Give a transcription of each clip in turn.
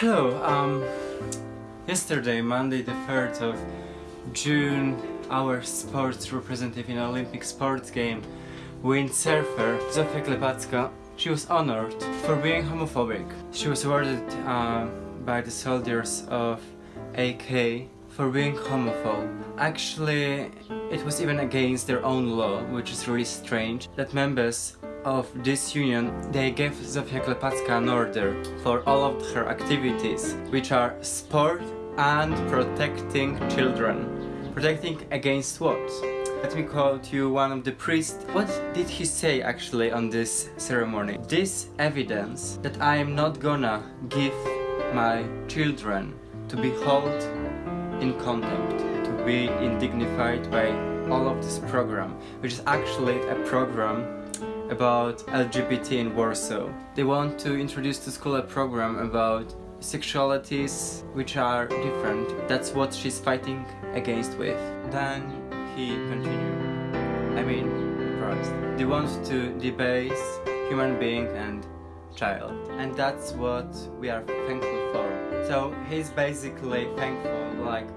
Hello, um, yesterday, Monday the 3rd of June, our sports representative in Olympic sports game, windsurfer Zofia Klepacka, she was honored for being homophobic. She was awarded uh, by the soldiers of AK for being homophobe. Actually, it was even against their own law, which is really strange, that members of this union, they gave Zofia Klepacka an order for all of her activities, which are sport and protecting children. Protecting against what? Let me quote you one of the priests. What did he say actually on this ceremony? This evidence that I am not gonna give my children to be held in contempt, to be indignified by all of this program, which is actually a program about LGBT in Warsaw. They want to introduce to school a program about sexualities which are different. That's what she's fighting against with. Then he continued. I mean, Christ. They want to debase human being and child. And that's what we are thankful for. So he's basically thankful like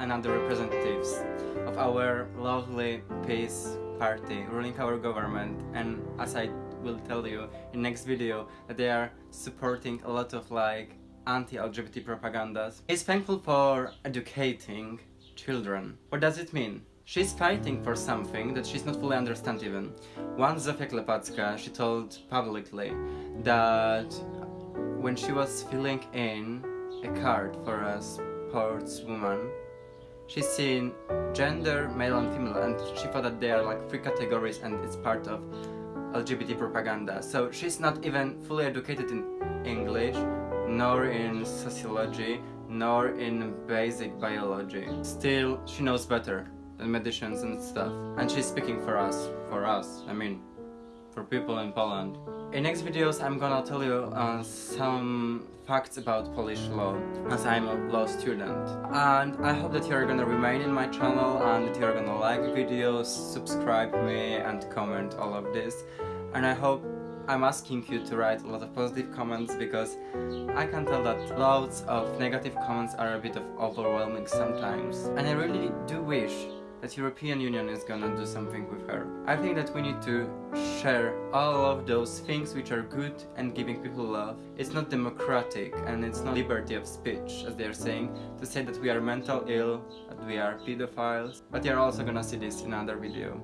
another representatives of our lovely PiS party ruling our government and as I will tell you in next video that they are supporting a lot of like anti-LGBT propagandas. He's thankful for educating children. What does it mean? She's fighting for something that she's not fully understand even. Once Zofia Klepacka, she told publicly that when she was filling in a card for a sportswoman, she's seen gender, male and female, and she thought that they are like three categories and it's part of LGBT propaganda. So she's not even fully educated in English, nor in sociology, nor in basic biology. Still, she knows better than medicines and stuff. And she's speaking for us. For us, I mean, for people in Poland. In next videos I'm gonna tell you uh, some facts about Polish law as I'm a law student. And I hope that you're gonna remain in my channel and that you're gonna like videos, subscribe me and comment all of this. And I hope I'm asking you to write a lot of positive comments because I can tell that loads of negative comments are a bit of overwhelming sometimes. And I really do wish that European Union is gonna do something with her. I think that we need to share all of those things which are good and giving people love. It's not democratic and it's not liberty of speech, as they are saying, to say that we are mental ill, that we are pedophiles, but you're also gonna see this in another video.